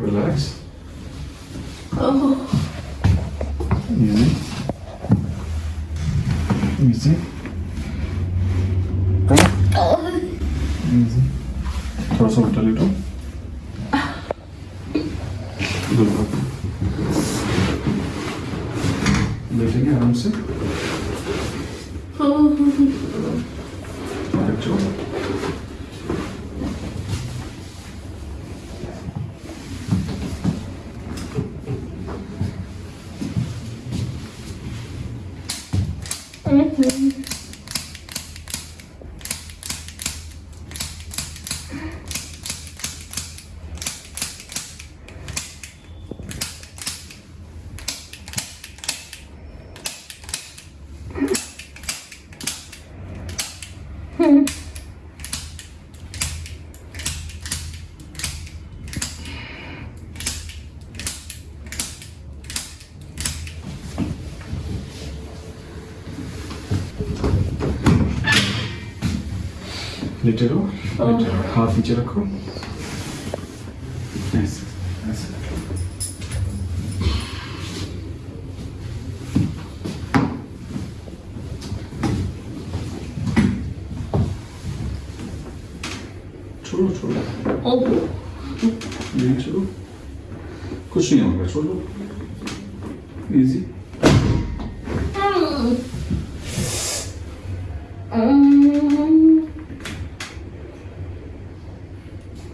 Relax. Oh. Easy. Easy. Oh. Easy. Cross over a थोड़ा सा उल्टा लेटो बैठेंगे arms in. oh. Good job. 嗯哼 रहो लेटे रहो हाथ नीचे रखो ऐसे ऐसे छोड़ो छोड़ो नहीं छोड़ो कुछ नहीं होगा छोड़ो इजी Hmm.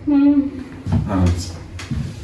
うん。